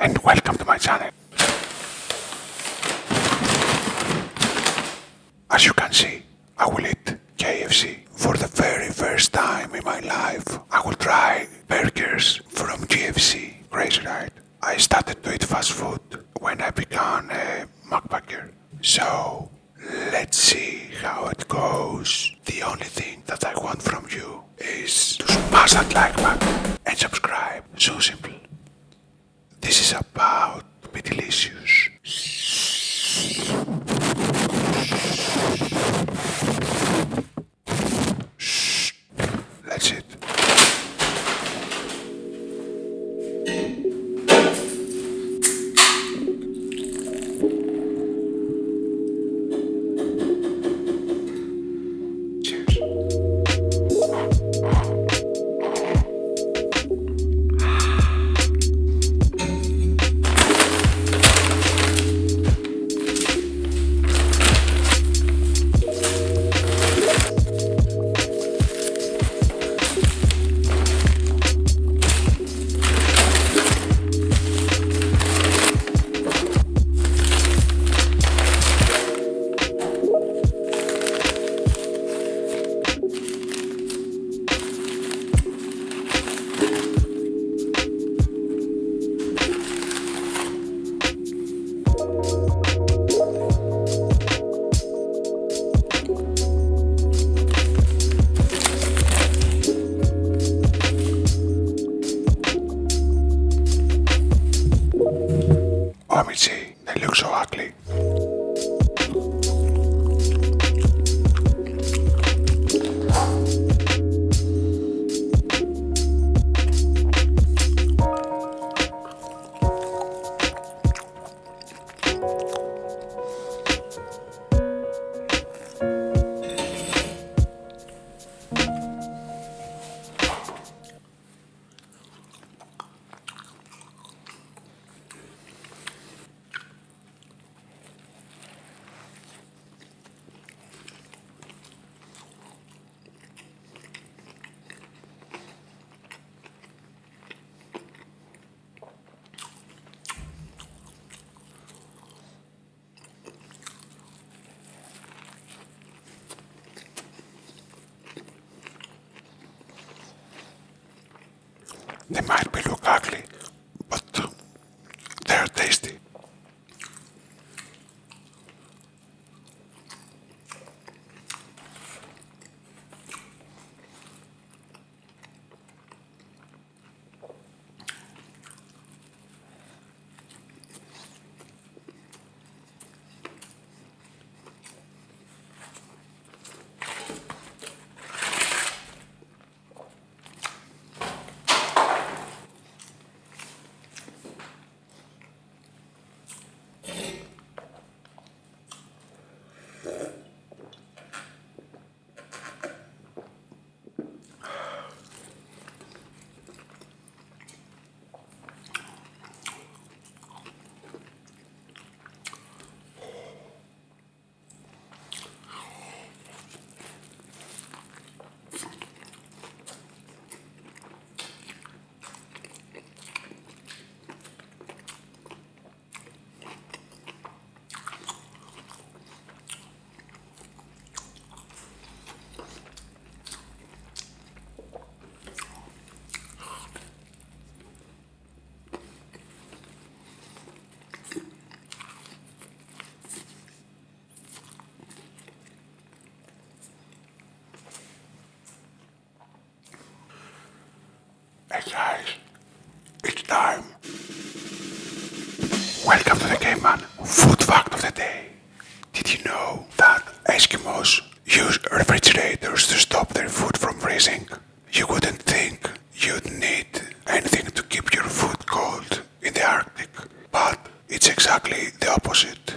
and welcome to my channel. As you can see, I will eat KFC for the very first time in my life. I will try burgers from KFC. Crazy right? I started to eat fast food when I became a mukbanger. So let's see how it goes. The only thing that I want from you is to smash that like button and subscribe. So simple. This is about to be delicious. They might be Guys, it's time. Welcome to the Game Man Food Fact of the Day. Did you know that Eskimos use refrigerators to stop their food from freezing? You wouldn't think you'd need anything to keep your food cold in the Arctic, but it's exactly the opposite.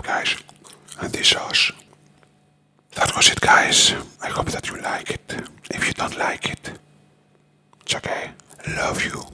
Job, guys. And this sauce. That was it, guys. I hope that you like it. If you don't like it, it's okay. Love you.